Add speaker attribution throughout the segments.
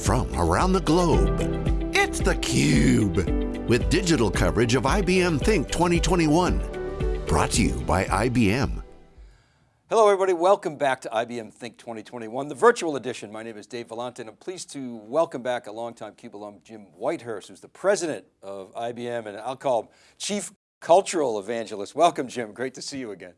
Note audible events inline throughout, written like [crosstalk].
Speaker 1: from around the globe. It's theCUBE, with digital coverage of IBM Think 2021. Brought to you by IBM.
Speaker 2: Hello everybody, welcome back to IBM Think 2021, the virtual edition. My name is Dave Vellante and I'm pleased to welcome back a longtime CUBE alum, Jim Whitehurst, who's the president of IBM and I'll call him Chief Cultural Evangelist. Welcome Jim, great to see you again.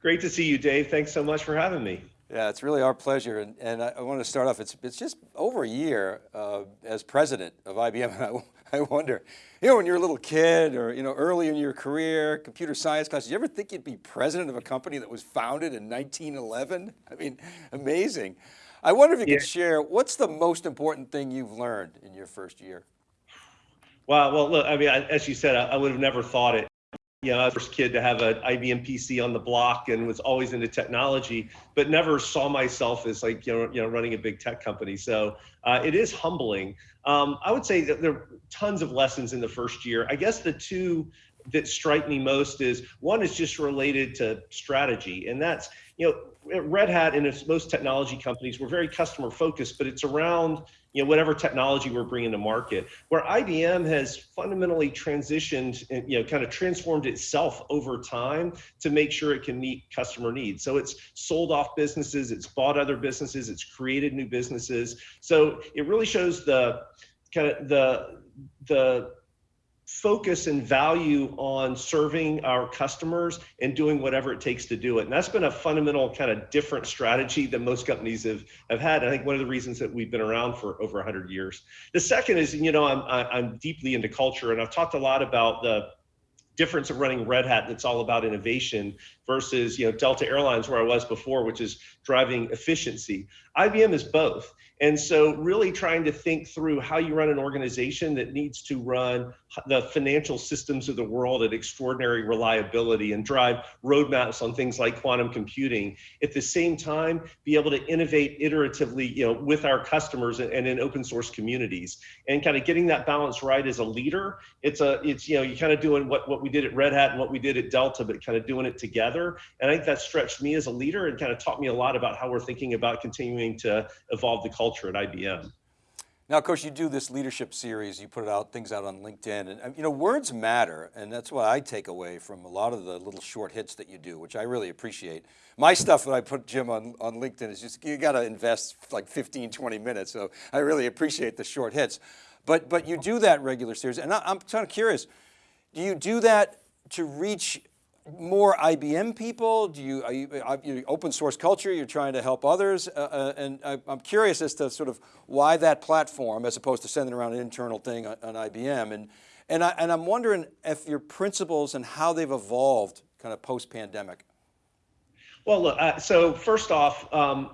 Speaker 3: Great to see you, Dave. Thanks so much for having me.
Speaker 2: Yeah, it's really our pleasure. And, and I, I want to start off, it's, it's just over a year uh, as president of IBM. And I, [laughs] I wonder, you know, when you're a little kid or, you know, early in your career, computer science class, did you ever think you'd be president of a company that was founded in 1911? I mean, [laughs] amazing. I wonder if you yeah. could share, what's the most important thing you've learned in your first year?
Speaker 3: Wow, well, look, I mean, as you said, I, I would have never thought it you know, first kid to have an IBM PC on the block and was always into technology, but never saw myself as like, you know, you know running a big tech company. So uh, it is humbling. Um, I would say that there are tons of lessons in the first year. I guess the two that strike me most is one is just related to strategy. And that's, you know, Red Hat and most technology companies, we're very customer focused, but it's around you know, whatever technology we're bringing to market. Where IBM has fundamentally transitioned and, you know, kind of transformed itself over time to make sure it can meet customer needs. So it's sold off businesses, it's bought other businesses, it's created new businesses. So it really shows the kind of the, the focus and value on serving our customers and doing whatever it takes to do it. And that's been a fundamental kind of different strategy that most companies have, have had. I think one of the reasons that we've been around for over 100 years. The second is, you know, I'm, I'm deeply into culture and I've talked a lot about the difference of running Red Hat that's all about innovation versus you know Delta Airlines where I was before, which is driving efficiency. IBM is both. And so really trying to think through how you run an organization that needs to run the financial systems of the world at extraordinary reliability and drive roadmaps on things like quantum computing. At the same time, be able to innovate iteratively, you know, with our customers and in open source communities. And kind of getting that balance right as a leader. It's a, it's, you know, you're kind of doing what, what we did at Red Hat and what we did at Delta, but kind of doing it together. And I think that stretched me as a leader and kind of taught me a lot about how we're thinking about continuing to evolve the culture at IBM.
Speaker 2: Now, of course, you do this leadership series, you put out things out on LinkedIn, and um, you know, words matter, and that's what I take away from a lot of the little short hits that you do, which I really appreciate. My stuff that I put, Jim, on, on LinkedIn is just, you got to invest like 15, 20 minutes, so I really appreciate the short hits. But, but you do that regular series, and I, I'm kind of curious, do you do that to reach more IBM people? Do you, are you, are you, open source culture, you're trying to help others? Uh, uh, and I, am curious as to sort of why that platform as opposed to sending around an internal thing on, on IBM. And, and, I, and I'm wondering if your principles and how they've evolved kind of post-pandemic.
Speaker 3: Well, look, uh, so first off, um,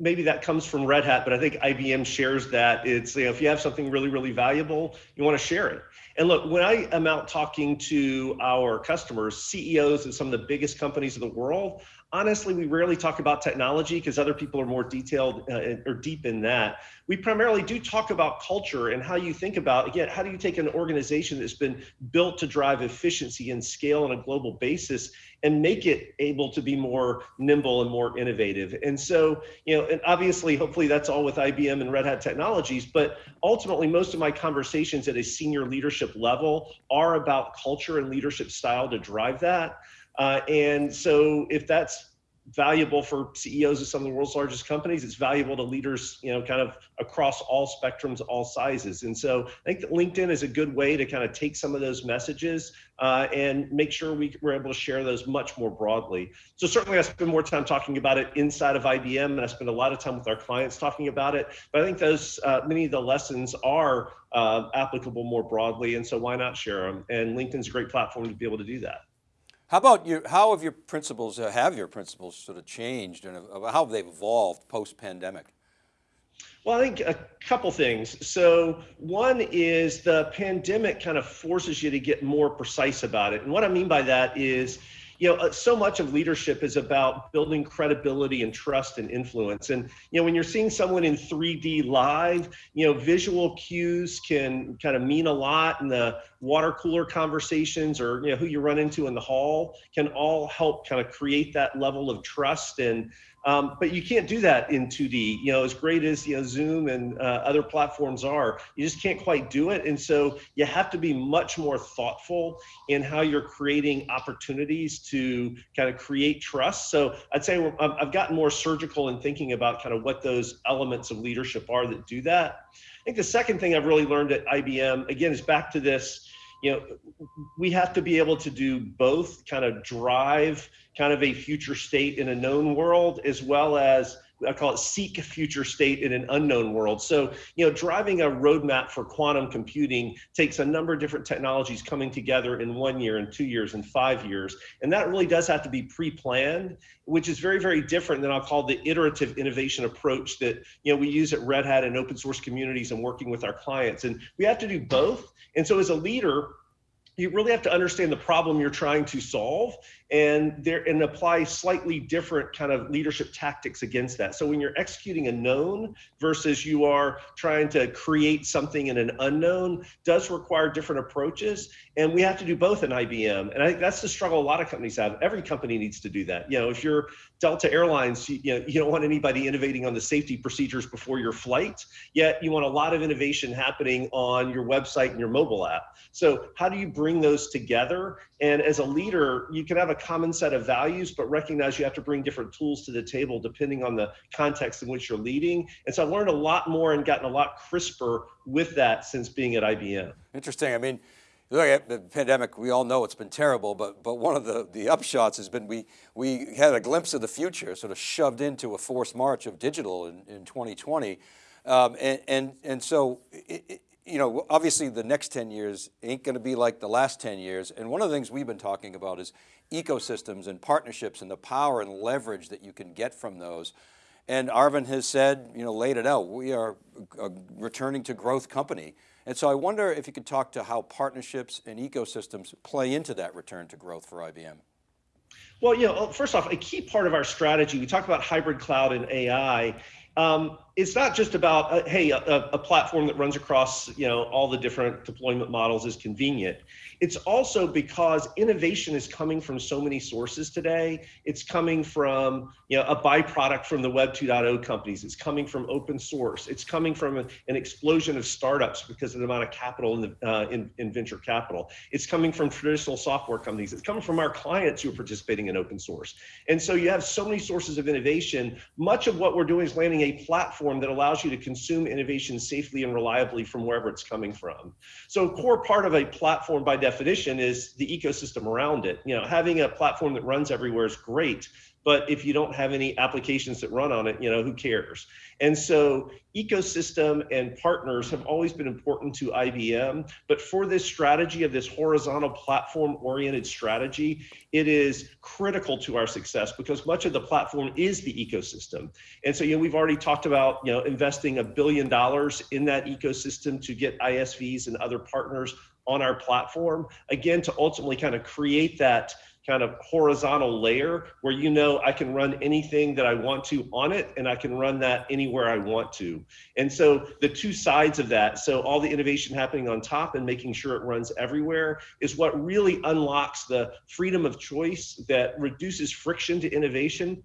Speaker 3: maybe that comes from Red Hat, but I think IBM shares that. It's, you know, if you have something really, really valuable, you want to share it. And look, when I am out talking to our customers, CEOs of some of the biggest companies in the world, honestly, we rarely talk about technology because other people are more detailed uh, or deep in that. We primarily do talk about culture and how you think about, again, how do you take an organization that's been built to drive efficiency and scale on a global basis and make it able to be more nimble and more innovative. And so, you know, and obviously, hopefully that's all with IBM and Red Hat Technologies, but ultimately most of my conversations at a senior leadership level are about culture and leadership style to drive that. Uh, and so if that's valuable for CEOs of some of the world's largest companies. It's valuable to leaders, you know, kind of across all spectrums, all sizes. And so I think that LinkedIn is a good way to kind of take some of those messages uh, and make sure we, we're able to share those much more broadly. So certainly I spend more time talking about it inside of IBM and I spend a lot of time with our clients talking about it. But I think those, uh, many of the lessons are uh, applicable more broadly. And so why not share them? And LinkedIn's a great platform to be able to do that.
Speaker 2: How about you, how have your principles, uh, have your principles sort of changed and how have they evolved post-pandemic?
Speaker 3: Well, I think a couple things. So one is the pandemic kind of forces you to get more precise about it. And what I mean by that is, you know, uh, so much of leadership is about building credibility and trust and influence. And, you know, when you're seeing someone in 3D live, you know, visual cues can kind of mean a lot and the water cooler conversations or you know who you run into in the hall can all help kind of create that level of trust and um, but you can't do that in 2D. You know, as great as you know Zoom and uh, other platforms are, you just can't quite do it. And so you have to be much more thoughtful in how you're creating opportunities to kind of create trust. So I'd say I've gotten more surgical in thinking about kind of what those elements of leadership are that do that. I think the second thing I've really learned at IBM again is back to this you know, we have to be able to do both kind of drive kind of a future state in a known world as well as I call it seek a future state in an unknown world. So, you know, driving a roadmap for quantum computing takes a number of different technologies coming together in one year and two years and five years. And that really does have to be pre-planned, which is very, very different than I'll call the iterative innovation approach that, you know, we use at Red Hat and open source communities and working with our clients. And we have to do both. And so as a leader, you really have to understand the problem you're trying to solve and there and apply slightly different kind of leadership tactics against that. So when you're executing a known versus you are trying to create something in an unknown does require different approaches and we have to do both in ibm and i think that's the struggle a lot of companies have. Every company needs to do that. You know if you're delta airlines you, you know you don't want anybody innovating on the safety procedures before your flight yet you want a lot of innovation happening on your website and your mobile app. So how do you bring those together? And as a leader, you can have a common set of values, but recognize you have to bring different tools to the table depending on the context in which you're leading. And so I've learned a lot more and gotten a lot crisper with that since being at IBM.
Speaker 2: Interesting. I mean, look at the pandemic, we all know it's been terrible, but but one of the, the upshots has been we, we had a glimpse of the future, sort of shoved into a forced march of digital in, in 2020. Um, and, and, and so it, it, you know, obviously the next 10 years ain't going to be like the last 10 years. And one of the things we've been talking about is ecosystems and partnerships and the power and leverage that you can get from those. And Arvind has said, you know, laid it out, we are a returning to growth company. And so I wonder if you could talk to how partnerships and ecosystems play into that return to growth for IBM.
Speaker 3: Well, you know, first off, a key part of our strategy, we talk about hybrid cloud and AI, um, it's not just about uh, hey a, a, platform that runs across you know all the different deployment models is convenient. It's also because innovation is coming from so many sources today. It's coming from you know a byproduct from the web 2.0 companies. It's coming from open source. It's coming from a, an explosion of startups because of the amount of capital in, the, uh, in, in venture capital. It's coming from traditional software companies. It's coming from our clients who are participating in open source. And so you have so many sources of innovation. Much of what we're doing is landing a platform platform that allows you to consume innovation safely and reliably from wherever it's coming from. So a core part of a platform by definition is the ecosystem around it. You know, having a platform that runs everywhere is great, but if you don't have any applications that run on it, you know, who cares? And so ecosystem and partners have always been important to IBM, but for this strategy of this horizontal platform oriented strategy, it is critical to our success because much of the platform is the ecosystem. And so, you know, we've already talked about, you know, investing a billion dollars in that ecosystem to get ISVs and other partners on our platform, again, to ultimately kind of create that kind of horizontal layer where you know I can run anything that I want to on it and I can run that anywhere I want to. And so the two sides of that, so all the innovation happening on top and making sure it runs everywhere is what really unlocks the freedom of choice that reduces friction to innovation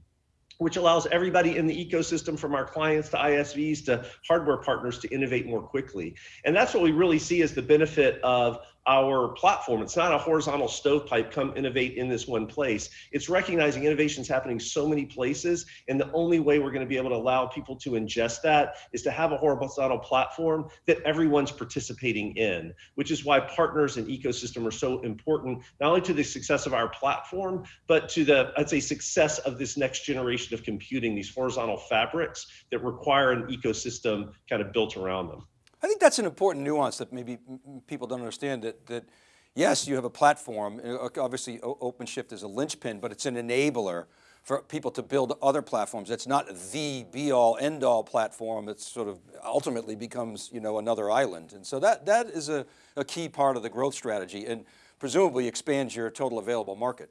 Speaker 3: which allows everybody in the ecosystem from our clients to ISVs to hardware partners to innovate more quickly. And that's what we really see as the benefit of our platform. It's not a horizontal stovepipe, come innovate in this one place. It's recognizing innovation is happening so many places. And the only way we're going to be able to allow people to ingest that is to have a horizontal platform that everyone's participating in, which is why partners and ecosystem are so important, not only to the success of our platform, but to the, I'd say, success of this next generation of computing, these horizontal fabrics that require an ecosystem kind of built around them.
Speaker 2: I think that's an important nuance that maybe people don't understand that, that yes, you have a platform, uh, obviously OpenShift is a linchpin, but it's an enabler for people to build other platforms. It's not the be all end all platform. It's sort of ultimately becomes you know, another island. And so that, that is a, a key part of the growth strategy and presumably expands your total available market.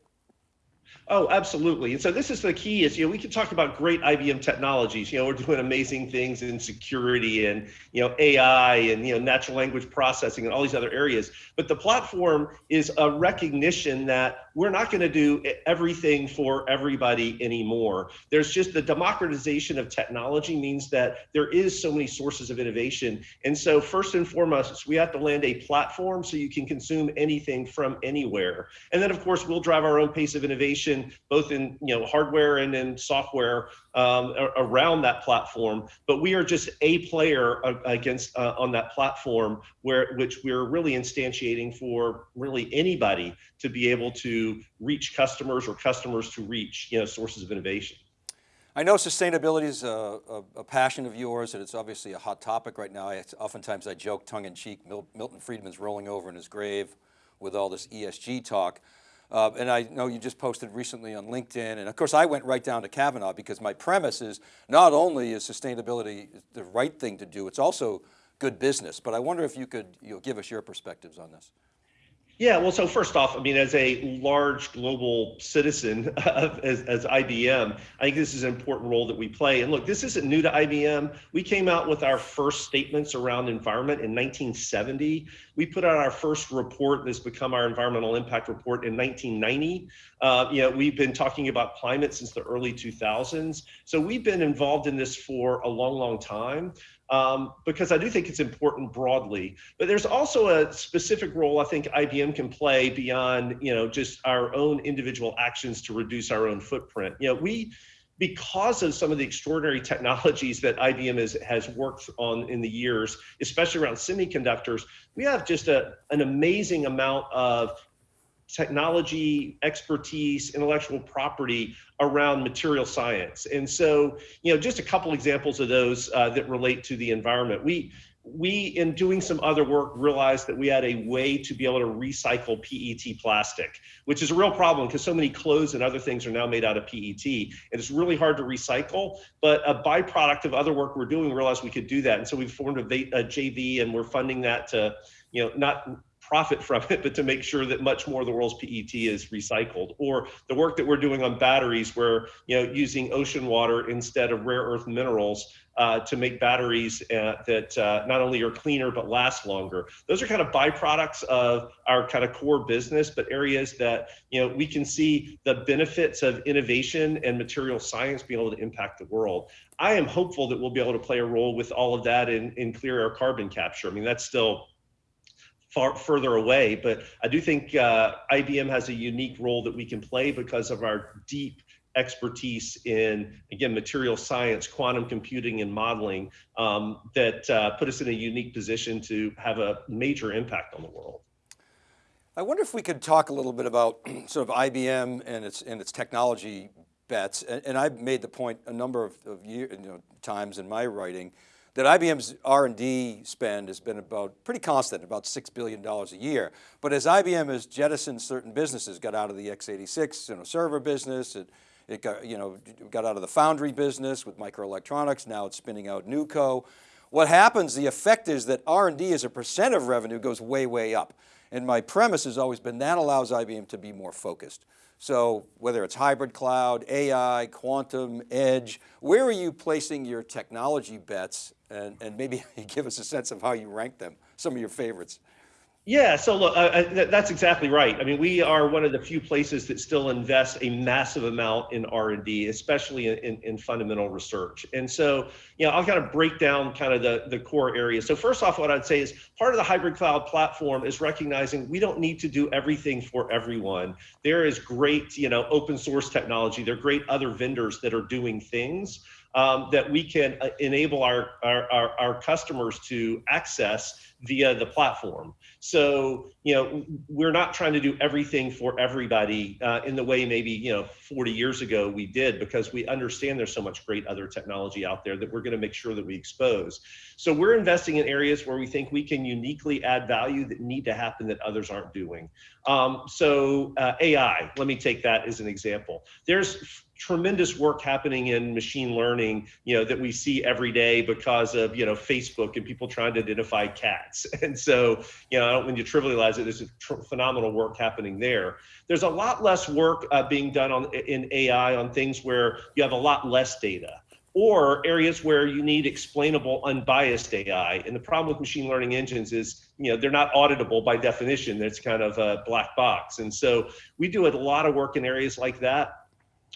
Speaker 3: Oh, absolutely. And so this is the key is, you know, we can talk about great IBM technologies. You know, we're doing amazing things in security and, you know, AI and, you know, natural language processing and all these other areas. But the platform is a recognition that we're not going to do everything for everybody anymore. There's just the democratization of technology means that there is so many sources of innovation. And so first and foremost, we have to land a platform so you can consume anything from anywhere. And then of course, we'll drive our own pace of innovation both in you know hardware and in software um, around that platform. But we are just a player against uh, on that platform where which we're really instantiating for really anybody to be able to reach customers or customers to reach you know sources of innovation.
Speaker 2: I know sustainability is a, a, a, passion of yours and it's obviously a hot topic right now. I, oftentimes I joke tongue in cheek, Milton Friedman's rolling over in his grave with all this ESG talk. Uh, and I know you just posted recently on LinkedIn. And of course I went right down to Kavanaugh because my premise is not only is sustainability the right thing to do, it's also good business. But I wonder if you could you know, give us your perspectives on this.
Speaker 3: Yeah, well, so first off, I mean, as a large global citizen [laughs] of, as, as IBM, I think this is an important role that we play. And look, this isn't new to IBM. We came out with our first statements around environment in 1970. We put out our first report that's become our environmental impact report in 1990. Uh, you know, we've been talking about climate since the early 2000s. So we've been involved in this for a long, long time um, because I do think it's important broadly. But there's also a specific role I think IBM can play beyond, you know, just our own individual actions to reduce our own footprint. You know, we because of some of the extraordinary technologies that IBM has, has worked on in the years, especially around semiconductors, we have just a, an amazing amount of technology, expertise, intellectual property around material science. And so, you know, just a couple examples of those uh, that relate to the environment. We, we, in doing some other work, realized that we had a way to be able to recycle PET plastic, which is a real problem because so many clothes and other things are now made out of PET. And it's really hard to recycle, but a byproduct of other work we're doing, we realized we could do that. And so we formed a, a JV and we're funding that to, you know, not profit from it, [laughs] but to make sure that much more of the world's PET is recycled. Or the work that we're doing on batteries, where you know using ocean water instead of rare earth minerals uh, to make batteries uh, that uh, not only are cleaner but last longer. Those are kind of byproducts of our kind of core business, but areas that you know we can see the benefits of innovation and material science being able to impact the world. I am hopeful that we'll be able to play a role with all of that in, in clear air carbon capture. I mean, that's still far further away. But I do think uh, IBM has a unique role that we can play because of our deep expertise in again material science quantum computing and modeling um, that uh, put us in a unique position to have a major impact on the world
Speaker 2: i wonder if we could talk a little bit about [clears throat] sort of ibm and its and its technology bets and, and i've made the point a number of, of year, you know, times in my writing that IBM's R&D spend has been about pretty constant, about $6 billion a year. But as IBM has jettisoned certain businesses, got out of the x86 you know, server business, it, it got, you know, got out of the foundry business with microelectronics, now it's spinning out NewCo. What happens, the effect is that R&D as a percent of revenue goes way, way up. And my premise has always been that allows IBM to be more focused. So whether it's hybrid cloud, AI, quantum, edge, where are you placing your technology bets and, and maybe [laughs] give us a sense of how you rank them, some of your favorites.
Speaker 3: Yeah, so look, uh, that's exactly right. I mean, we are one of the few places that still invest a massive amount in R&D, especially in, in, fundamental research. And so, you know, I'll kind of break down kind of the, the core areas. So first off, what I'd say is part of the hybrid cloud platform is recognizing we don't need to do everything for everyone. There is great, you know, open source technology. There are great other vendors that are doing things um, that we can uh, enable our, our, our, our customers to access via the platform. So, you know, we're not trying to do everything for everybody uh, in the way maybe, you know, 40 years ago we did because we understand there's so much great other technology out there that we're going to make sure that we expose. So we're investing in areas where we think we can uniquely add value that need to happen that others aren't doing. Um, so uh, AI, let me take that as an example. There's tremendous work happening in machine learning, you know, that we see every day because of, you know, Facebook and people trying to identify cats. [laughs] And so, you know, when you trivialize it, there's phenomenal work happening there. There's a lot less work uh, being done on in AI on things where you have a lot less data or areas where you need explainable unbiased AI. And the problem with machine learning engines is, you know, they're not auditable by definition. It's kind of a black box. And so we do a lot of work in areas like that.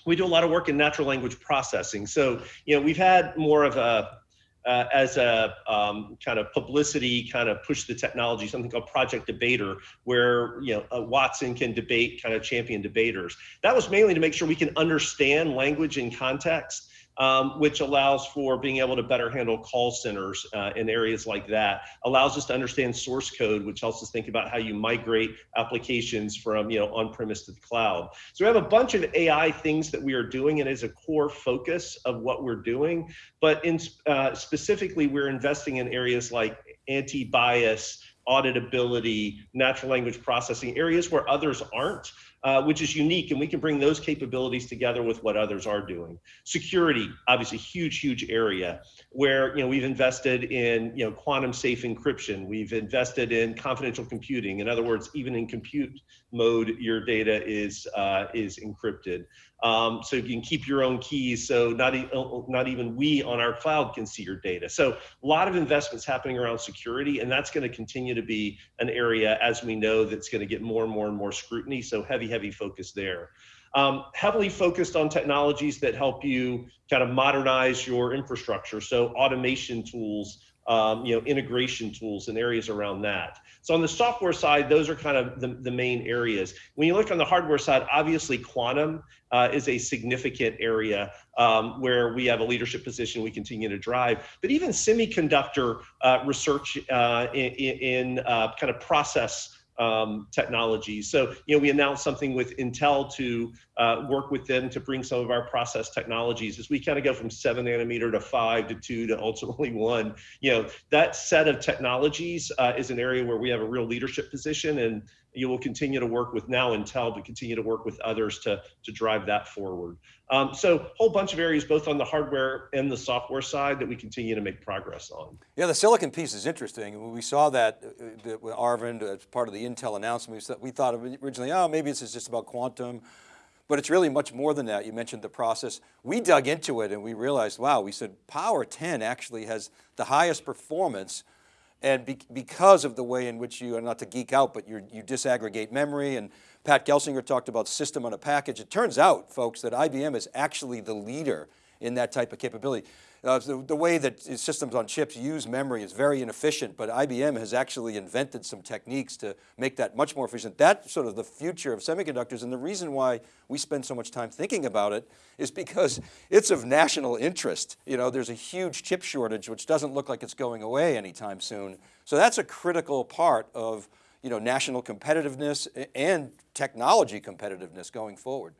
Speaker 3: We do a lot of work in natural language processing. So, you know, we've had more of a, uh, as a um, kind of publicity, kind of push the technology, something called Project Debater, where you know Watson can debate kind of champion debaters. That was mainly to make sure we can understand language in context um, which allows for being able to better handle call centers uh, in areas like that. Allows us to understand source code, which helps us think about how you migrate applications from you know on-premise to the cloud. So we have a bunch of AI things that we are doing and is a core focus of what we're doing. But in uh, specifically, we're investing in areas like anti-bias, auditability, natural language processing, areas where others aren't, uh, which is unique, and we can bring those capabilities together with what others are doing. Security, obviously, huge, huge area where you know we've invested in you know quantum safe encryption. We've invested in confidential computing. In other words, even in compute mode, your data is uh, is encrypted um, so you can keep your own keys. So not, e not even we on our cloud can see your data. So a lot of investments happening around security, and that's going to continue to be an area, as we know, that's going to get more and more and more scrutiny. So heavy, heavy focus there. Um, heavily focused on technologies that help you kind of modernize your infrastructure. So automation tools, um, you know, integration tools and areas around that. So on the software side, those are kind of the, the main areas. When you look on the hardware side, obviously quantum uh, is a significant area um, where we have a leadership position we continue to drive. But even semiconductor uh, research uh, in, in uh, kind of process um, technologies. So, you know, we announced something with Intel to uh, work with them to bring some of our process technologies as we kind of go from seven nanometer to five to two to ultimately [laughs] one. You know, that set of technologies uh, is an area where we have a real leadership position and you will continue to work with now Intel, but continue to work with others to, to drive that forward. Um, so a whole bunch of areas, both on the hardware and the software side that we continue to make progress on.
Speaker 2: Yeah, the silicon piece is interesting. We saw that uh, with Arvind as part of the Intel announcement. We thought originally, oh, maybe this is just about quantum, but it's really much more than that. You mentioned the process. We dug into it and we realized, wow, we said Power 10 actually has the highest performance and be because of the way in which you, are not to geek out, but you disaggregate memory and Pat Gelsinger talked about system on a package. It turns out, folks, that IBM is actually the leader in that type of capability. Uh, the, the, way that systems on chips use memory is very inefficient, but IBM has actually invented some techniques to make that much more efficient. That's sort of the future of semiconductors. And the reason why we spend so much time thinking about it is because it's of national interest. You know, there's a huge chip shortage, which doesn't look like it's going away anytime soon. So that's a critical part of you know, national competitiveness and technology competitiveness going forward.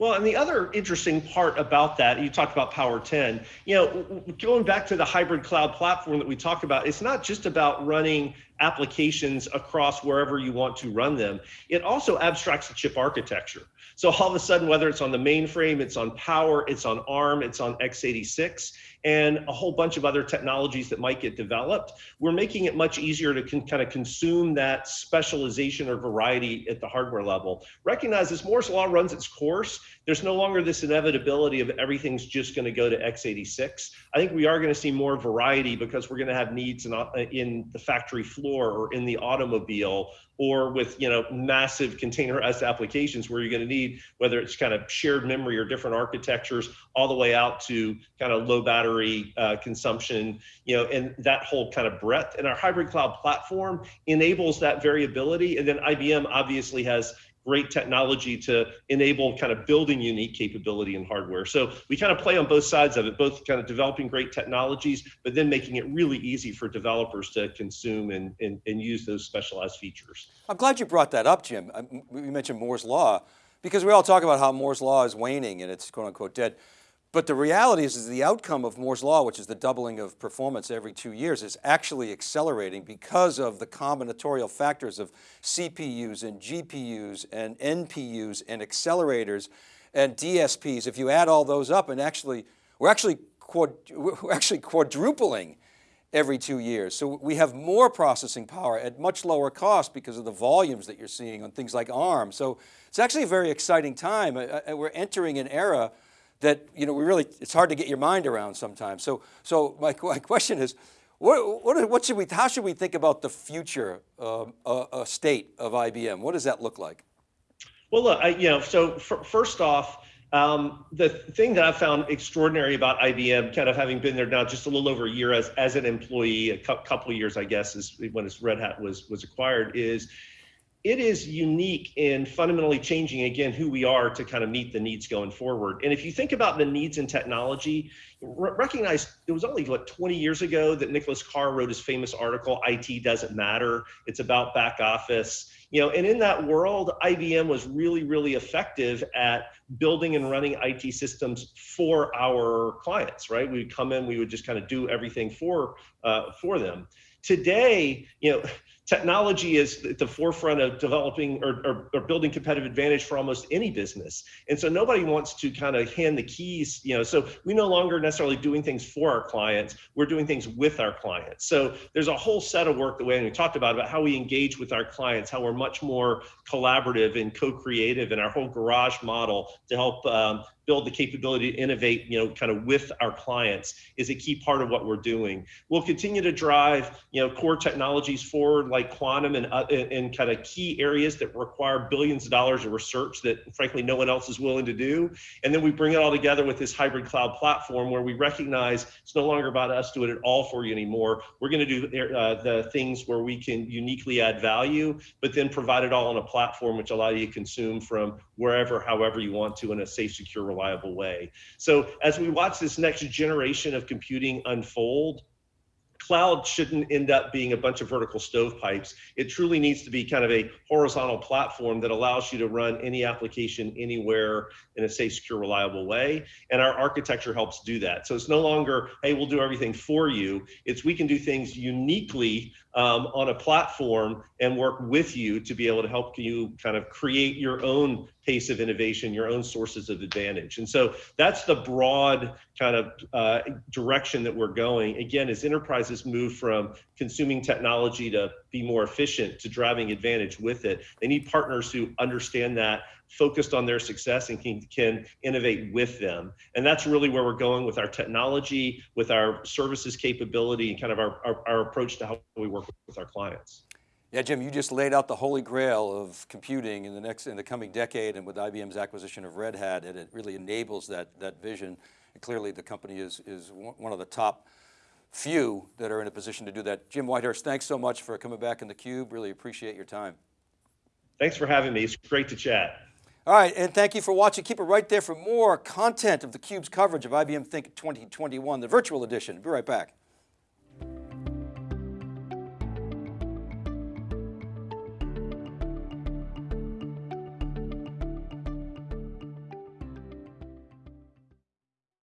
Speaker 3: Well, and the other interesting part about that, you talked about Power 10, you know, going back to the hybrid cloud platform that we talked about, it's not just about running applications across wherever you want to run them. It also abstracts the chip architecture. So all of a sudden, whether it's on the mainframe, it's on Power, it's on ARM, it's on x86, and a whole bunch of other technologies that might get developed, we're making it much easier to kind of consume that specialization or variety at the hardware level. Recognize as Moore's law runs its course, there's no longer this inevitability of everything's just going to go to x86. I think we are going to see more variety because we're going to have needs in, in the factory floor or in the automobile or with you know massive containerized applications where you're going to need whether it's kind of shared memory or different architectures all the way out to kind of low battery uh, consumption you know and that whole kind of breadth and our hybrid cloud platform enables that variability and then IBM obviously has great technology to enable kind of building unique capability in hardware. So we kind of play on both sides of it, both kind of developing great technologies, but then making it really easy for developers to consume and, and, and use those specialized features.
Speaker 2: I'm glad you brought that up, Jim. Um, we mentioned Moore's Law, because we all talk about how Moore's Law is waning and it's quote unquote dead. But the reality is, is the outcome of Moore's Law, which is the doubling of performance every two years, is actually accelerating because of the combinatorial factors of CPUs and GPUs and NPUs and accelerators and DSPs, if you add all those up and actually, we're actually, we're actually quadrupling every two years. So we have more processing power at much lower cost because of the volumes that you're seeing on things like ARM. So it's actually a very exciting time. Uh, uh, we're entering an era that, you know, we really, it's hard to get your mind around sometimes. So, so my, [laughs] my question is, what, what, what, should we, how should we think about the future um, uh, state of IBM? What does that look like?
Speaker 3: Well, look, I, you know, so first off, um, the thing that I found extraordinary about IBM, kind of having been there now just a little over a year as, as an employee, a couple of years, I guess, is when Red Hat was was acquired, is it is unique in fundamentally changing again who we are to kind of meet the needs going forward. And if you think about the needs in technology, recognize it was only what 20 years ago that Nicholas Carr wrote his famous article, IT doesn't matter. It's about back office. You know, and in that world, IBM was really, really effective at building and running IT systems for our clients, right? We would come in, we would just kind of do everything for uh, for them. Today, you know, technology is at the forefront of developing or, or, or, building competitive advantage for almost any business. And so nobody wants to kind of hand the keys, you know, so we no longer necessarily doing things for our clients, we're doing things with our clients. So there's a whole set of work the way we talked about, about how we engage with our clients, how we're much more collaborative and co-creative in our whole garage model to help um, build the capability to innovate, you know, kind of with our clients is a key part of what we're doing. We'll continue to drive, you know, core technologies forward like quantum and, uh, and kind of key areas that require billions of dollars of research that frankly no one else is willing to do. And then we bring it all together with this hybrid cloud platform where we recognize it's no longer about us doing it all for you anymore. We're going to do uh, the things where we can uniquely add value, but then provide it all on a platform which allow you to consume from wherever, however you want to in a safe, secure, reliable way. So as we watch this next generation of computing unfold, cloud shouldn't end up being a bunch of vertical stovepipes. It truly needs to be kind of a horizontal platform that allows you to run any application anywhere in a safe, secure, reliable way. And our architecture helps do that. So it's no longer, hey, we'll do everything for you. It's we can do things uniquely um, on a platform and work with you to be able to help you kind of create your own pace of innovation, your own sources of advantage. And so that's the broad kind of uh, direction that we're going. Again, as enterprises move from consuming technology to be more efficient to driving advantage with it, they need partners who understand that focused on their success and can, can innovate with them. And that's really where we're going with our technology, with our services capability, and kind of our, our, our approach to how we work with our clients.
Speaker 2: Yeah, Jim, you just laid out the holy grail of computing in the next, in the coming decade and with IBM's acquisition of Red Hat, and it really enables that, that vision. And clearly the company is, is one of the top few that are in a position to do that. Jim Whitehurst, thanks so much for coming back in the Cube. Really appreciate your time.
Speaker 3: Thanks for having me. It's great to chat.
Speaker 2: All right, and thank you for watching. Keep it right there for more content of theCUBE's coverage of IBM Think 2021, the virtual edition. Be right back.